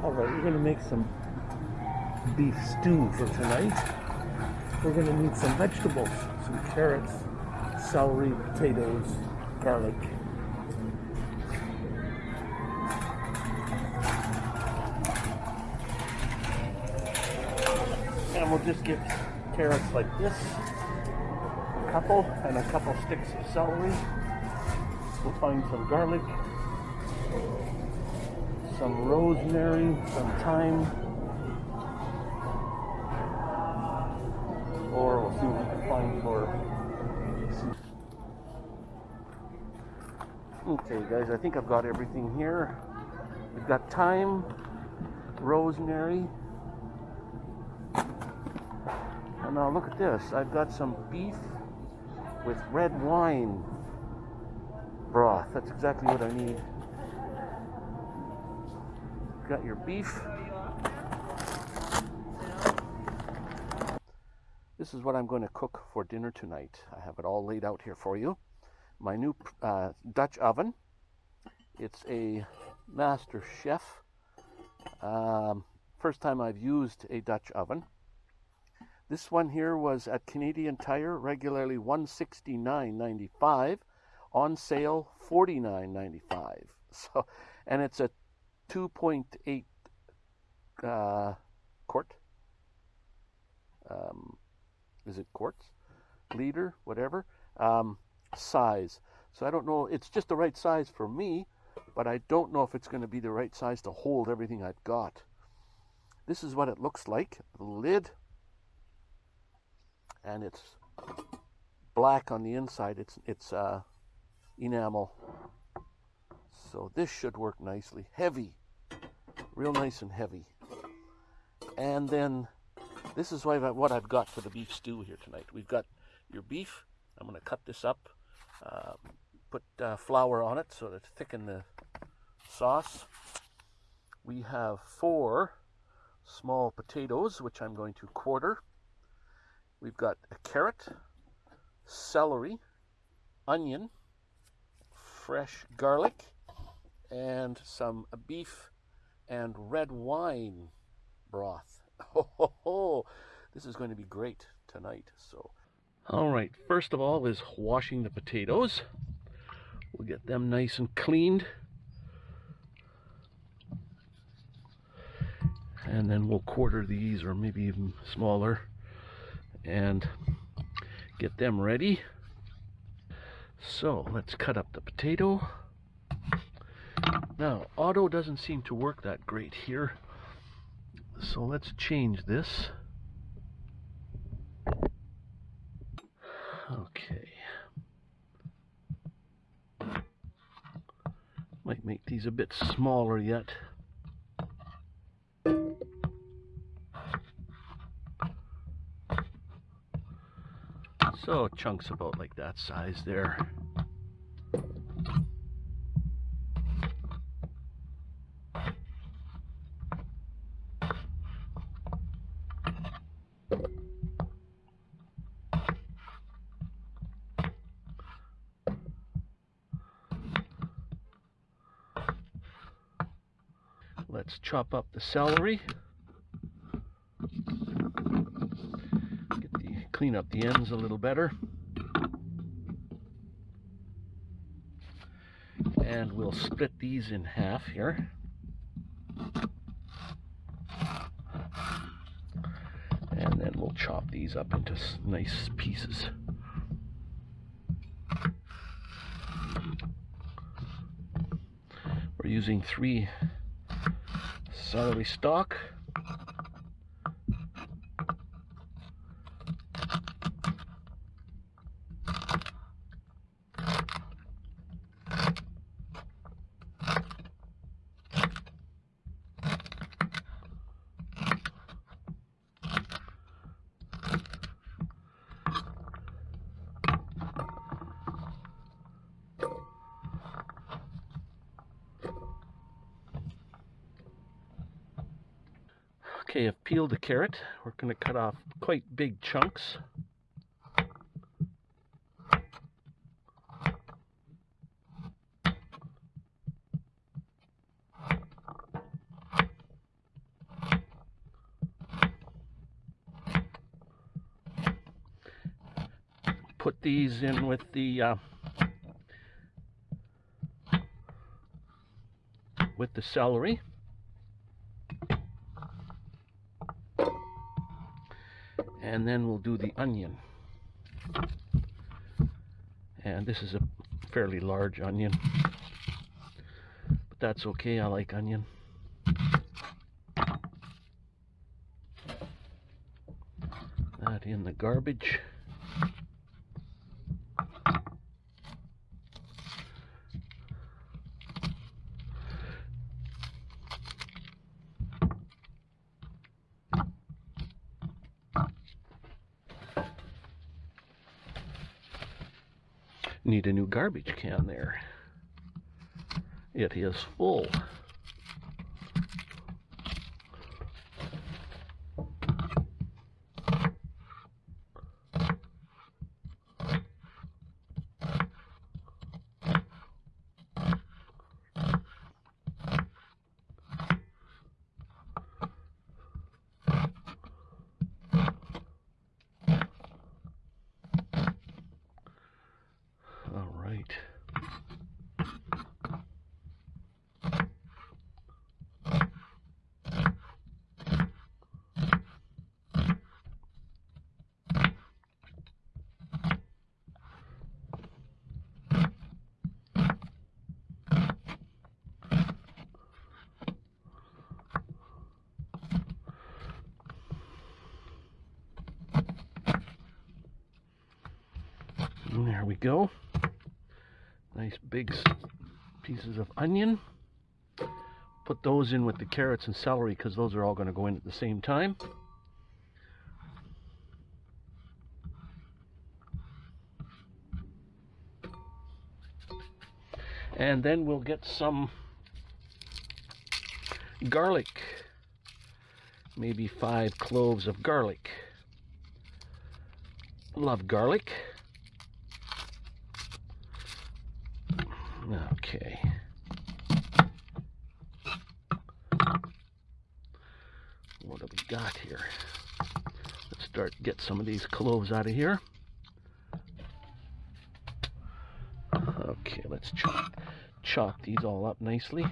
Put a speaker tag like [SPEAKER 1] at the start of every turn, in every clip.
[SPEAKER 1] All right, we're gonna make some beef stew for tonight. We're gonna need some vegetables, some carrots, celery, potatoes, garlic. And we'll just get carrots like this, a couple, and a couple sticks of celery. We'll find some garlic, some rosemary, some thyme, or we'll see what we can find for. Okay, guys, I think I've got everything here. We've got thyme, rosemary, and now look at this. I've got some beef with red wine broth. That's exactly what I need. Got your beef. This is what I'm going to cook for dinner tonight. I have it all laid out here for you. My new uh, Dutch oven. It's a Master Chef. Um, first time I've used a Dutch oven. This one here was at Canadian Tire, regularly $169.95, on sale $49.95. So, and it's a 2.8 uh, quart. Um, is it quarts? Liter, whatever. Um, size. So I don't know. It's just the right size for me, but I don't know if it's going to be the right size to hold everything I've got. This is what it looks like. The lid and it's black on the inside. It's it's uh, enamel. So this should work nicely. Heavy, real nice and heavy. And then this is what I've, what I've got for the beef stew here tonight. We've got your beef. I'm going to cut this up, uh, put uh, flour on it so that to thicken the sauce. We have four small potatoes, which I'm going to quarter. We've got a carrot, celery, onion, fresh garlic, and some beef and red wine broth. Oh, ho, ho. this is going to be great tonight. So, all right. First of all is washing the potatoes. We'll get them nice and cleaned. And then we'll quarter these or maybe even smaller and get them ready. So let's cut up the potato. Now, auto doesn't seem to work that great here. So let's change this. Okay. Might make these a bit smaller yet. So chunks about like that size there. Let's chop up the celery. clean up the ends a little better. And we'll split these in half here. And then we'll chop these up into nice pieces. We're using three celery stalk. Okay, I've peeled the carrot. We're going to cut off quite big chunks. Put these in with the uh, with the celery. And then we'll do the onion. And this is a fairly large onion. But that's okay, I like onion. That in the garbage. Need a new garbage can there. It is full. All right. And Mm, there we go. Nice big pieces of onion. Put those in with the carrots and celery because those are all going to go in at the same time. And then we'll get some garlic. Maybe five cloves of garlic. Love garlic. Okay. What do we got here? Let's start get some of these cloves out of here. Okay, let's chop chop these all up nicely.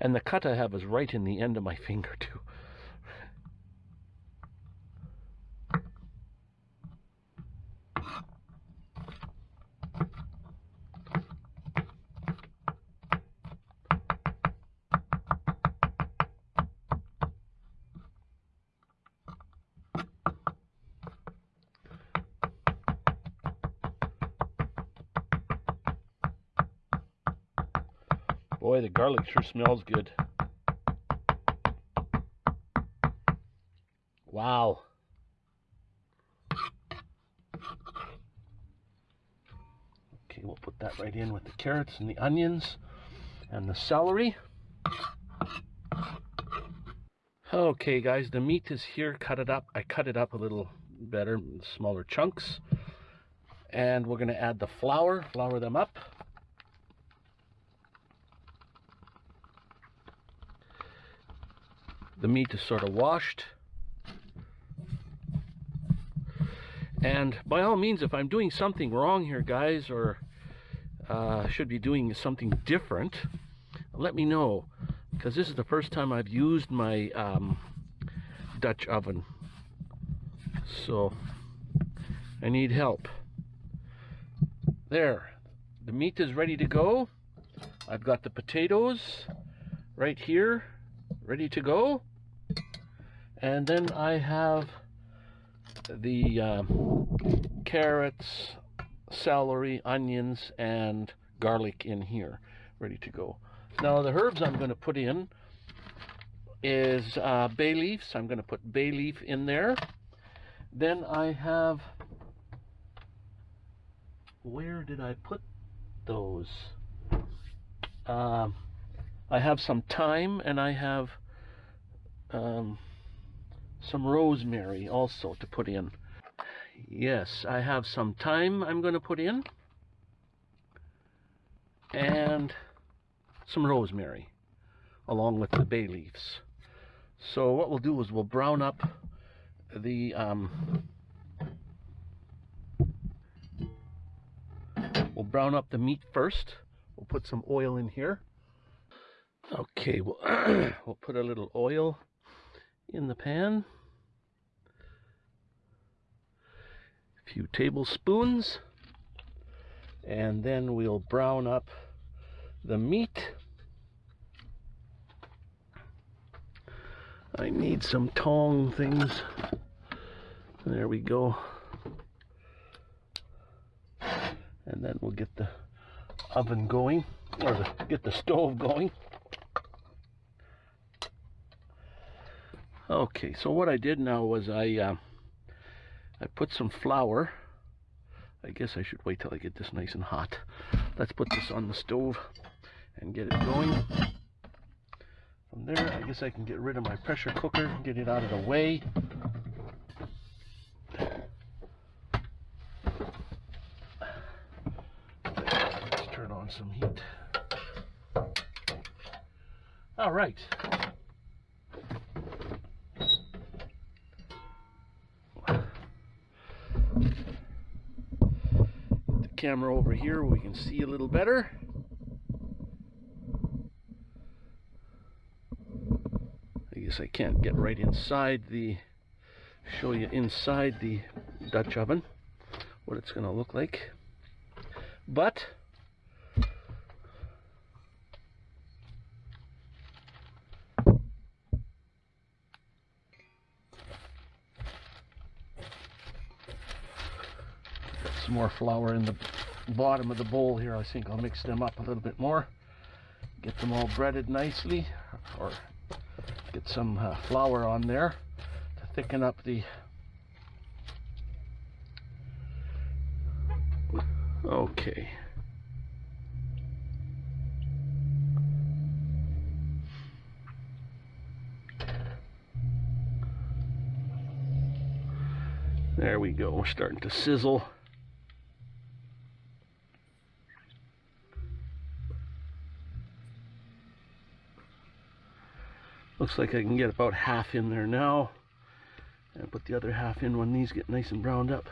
[SPEAKER 1] And the cut I have is right in the end of my finger too. Boy, the garlic sure smells good. Wow. Okay, we'll put that right in with the carrots and the onions and the celery. Okay, guys, the meat is here. Cut it up. I cut it up a little better, smaller chunks. And we're going to add the flour, flour them up. The meat is sort of washed. And by all means, if I'm doing something wrong here, guys, or uh, should be doing something different, let me know. Because this is the first time I've used my um, Dutch oven. So, I need help. There, the meat is ready to go. I've got the potatoes right here, ready to go. And then I have the um, carrots, celery, onions, and garlic in here, ready to go. Now the herbs I'm going to put in is uh, bay leaves. I'm going to put bay leaf in there. Then I have, where did I put those? Um, I have some thyme and I have um, some rosemary also to put in. Yes, I have some thyme I'm going to put in. And some rosemary along with the bay leaves. So what we'll do is we'll brown up the um, we'll brown up the meat first. We'll put some oil in here. Okay, we'll, we'll put a little oil in the pan. Few tablespoons. And then we'll brown up the meat. I need some tong things. There we go. And then we'll get the oven going, or the, get the stove going. Okay, so what I did now was I uh, I put some flour. I guess I should wait till I get this nice and hot. Let's put this on the stove and get it going. From there, I guess I can get rid of my pressure cooker, get it out of the way. Let's turn on some heat. All right. The camera over here we can see a little better. I guess I can't get right inside the, show you inside the Dutch oven, what it's going to look like. But, some more flour in the bottom of the bowl here. I think I'll mix them up a little bit more. Get them all breaded nicely, or Get some uh, flour on there to thicken up the okay there we go we're starting to sizzle Looks like I can get about half in there now. And put the other half in when these get nice and browned up.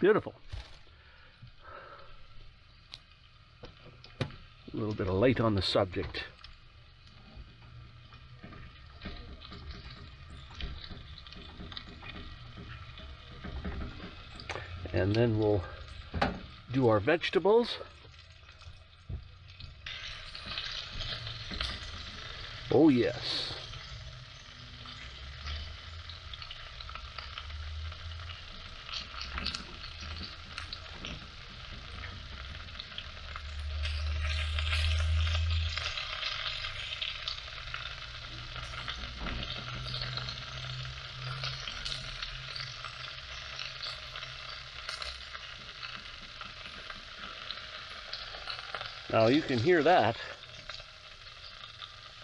[SPEAKER 1] Beautiful. A little bit of light on the subject. and then we'll do our vegetables. Oh yes. Now you can hear that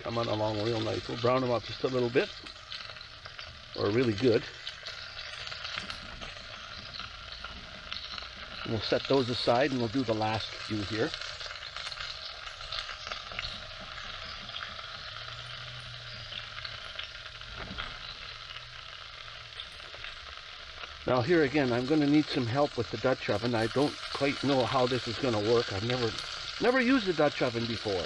[SPEAKER 1] coming along real nice. We'll brown them up just a little bit, or really good. And we'll set those aside and we'll do the last few here. Now here again, I'm going to need some help with the Dutch oven. I don't quite know how this is going to work. I've never Never used a Dutch oven before.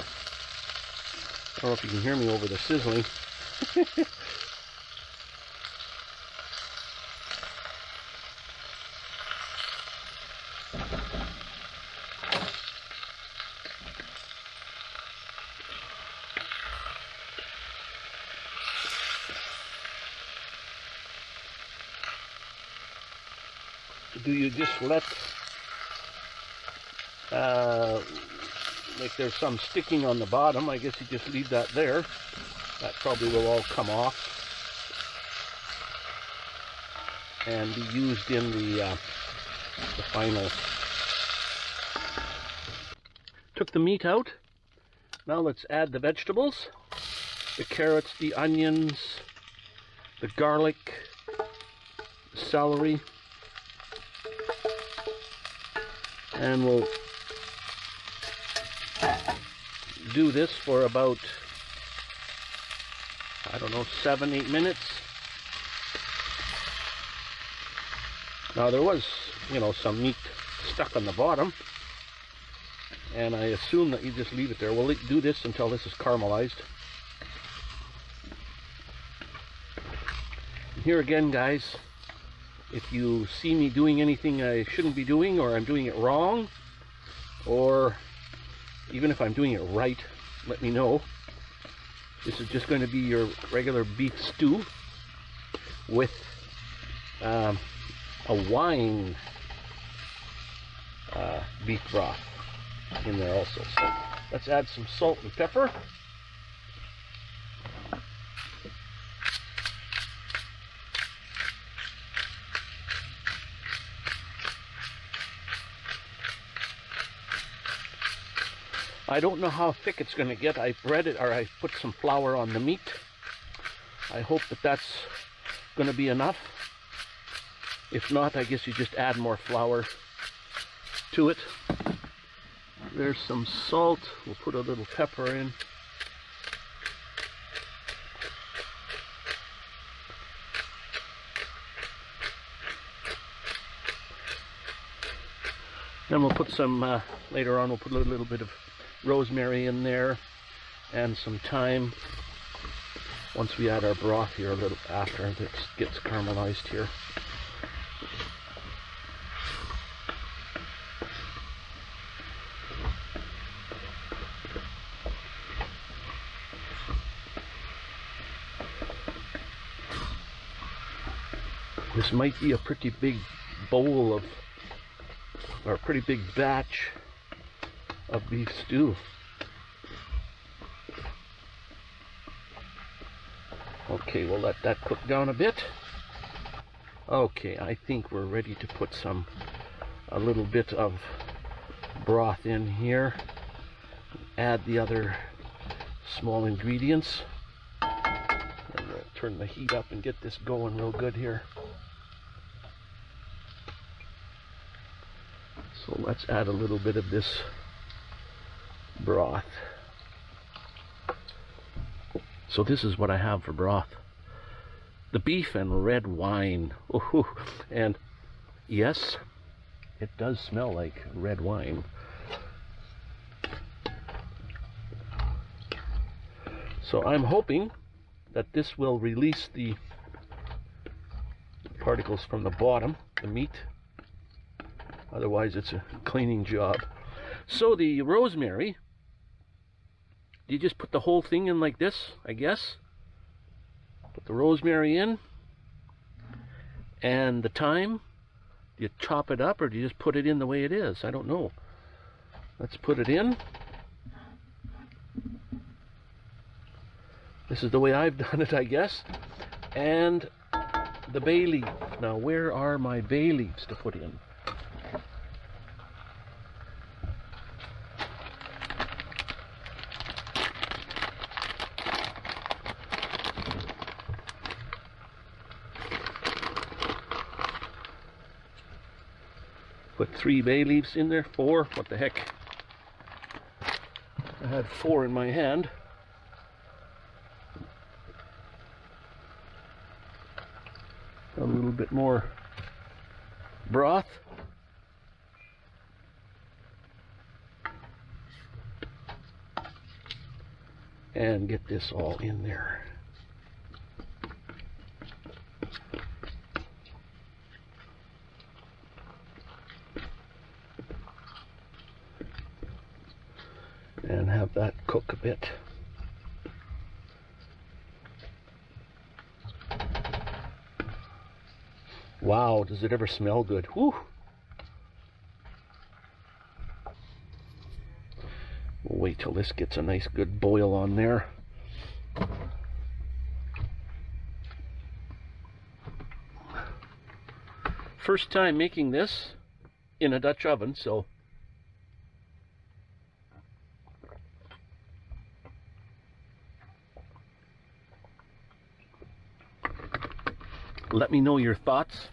[SPEAKER 1] I don't know if you can hear me over the sizzling. do you just let like there's some sticking on the bottom. I guess you just leave that there. That probably will all come off and be used in the, uh, the final. Took the meat out. Now let's add the vegetables. The carrots, the onions, the garlic, the celery, And we'll do this for about, I don't know, seven, eight minutes. Now there was, you know, some meat stuck on the bottom. And I assume that you just leave it there. We'll do this until this is caramelized. Here again, guys, if you see me doing anything I shouldn't be doing or I'm doing it wrong, or even if I'm doing it right, let me know. This is just going to be your regular beef stew with um, a wine uh, beef broth in there also. So let's add some salt and pepper. I don't know how thick it's going to get. I bread it or I put some flour on the meat. I hope that that's going to be enough. If not, I guess you just add more flour to it. There's some salt. We'll put a little pepper in. Then we'll put some, uh, later on we'll put a little bit of rosemary in there and some thyme once we add our broth here a little after it gets caramelized here. This might be a pretty big bowl of, or a pretty big batch of beef stew. Okay, we'll let that cook down a bit. Okay, I think we're ready to put some, a little bit of broth in here. Add the other small ingredients. And we'll turn the heat up and get this going real good here. So let's add a little bit of this broth. So this is what I have for broth. The beef and red wine. Ooh, and yes, it does smell like red wine. So I'm hoping that this will release the particles from the bottom, the meat. Otherwise it's a cleaning job. So the rosemary you just put the whole thing in like this, I guess. Put the rosemary in. And the thyme. Do you chop it up or do you just put it in the way it is? I don't know. Let's put it in. This is the way I've done it, I guess. And the bay leaf. Now, where are my bay leaves to put in? Put three bay leaves in there, four, what the heck. I had four in my hand. A little bit more broth. And get this all in there. and have that cook a bit. Wow, does it ever smell good? Whew. We'll wait till this gets a nice good boil on there. First time making this in a Dutch oven, so Let me know your thoughts.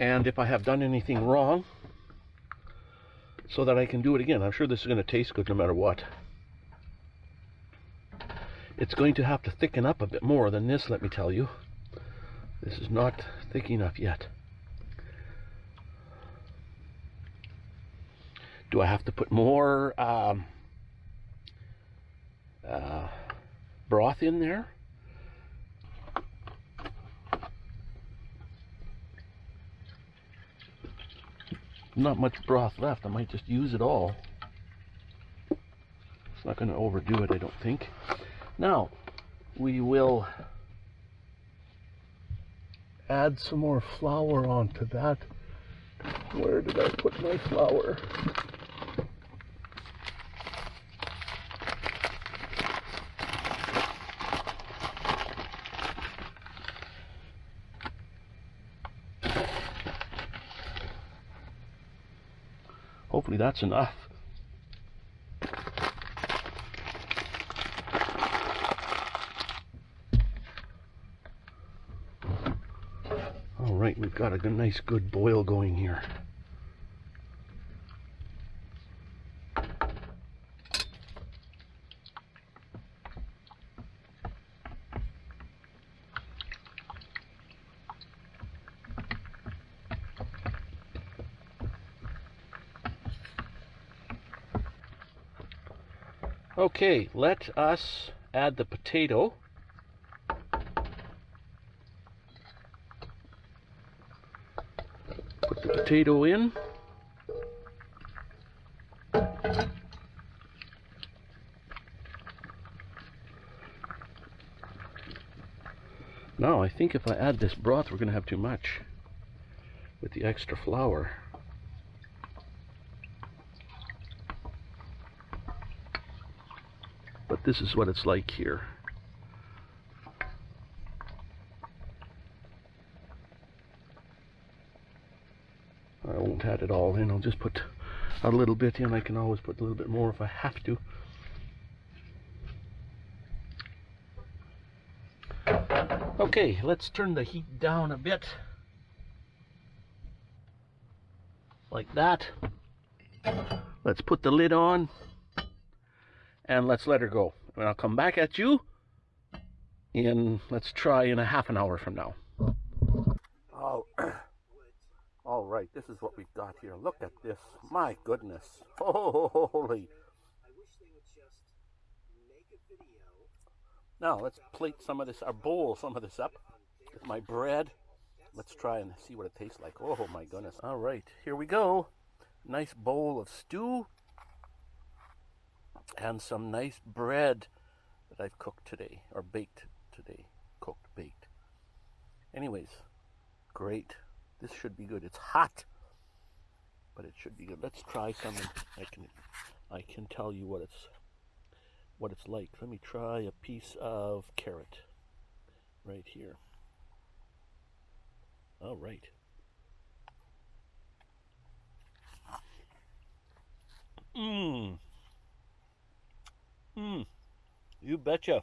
[SPEAKER 1] and if I have done anything wrong so that I can do it again. I'm sure this is going to taste good no matter what. It's going to have to thicken up a bit more than this, let me tell you. This is not thick enough yet. Do I have to put more um, uh, broth in there? Not much broth left. I might just use it all. It's not going to overdo it, I don't think. Now, we will add some more flour onto that. Where did I put my flour? That's enough. All right, we've got a nice good boil going here. Okay, let us add the potato. Put the potato in. Now, I think if I add this broth, we're going to have too much with the extra flour. but this is what it's like here. I won't add it all in, I'll just put a little bit in. I can always put a little bit more if I have to. Okay, let's turn the heat down a bit. Like that. Let's put the lid on and let's let her go. And I'll come back at you in, let's try in a half an hour from now. Oh, all right, this is what we've got here. Look at this. My goodness. Holy. Now, let's plate some of this, or bowl some of this up with my bread. Let's try and see what it tastes like. Oh, my goodness. All right, here we go. Nice bowl of stew and some nice bread that I've cooked today, or baked today. Cooked, baked. Anyways, great. This should be good. It's hot, but it should be good. Let's try some. I can, I can tell you what it's, what it's like. Let me try a piece of carrot, right here. All right. Mmm. Mmm. You betcha.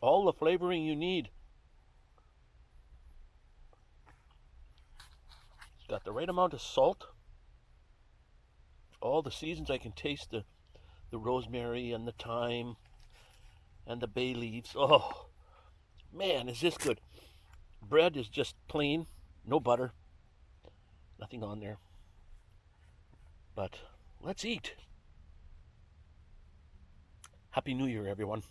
[SPEAKER 1] All the flavoring you need. Got the right amount of salt. All the seasons I can taste the the rosemary and the thyme and the bay leaves. Oh, man, is this good. Bread is just plain, no butter, nothing on there. But let's eat. Happy New Year, everyone.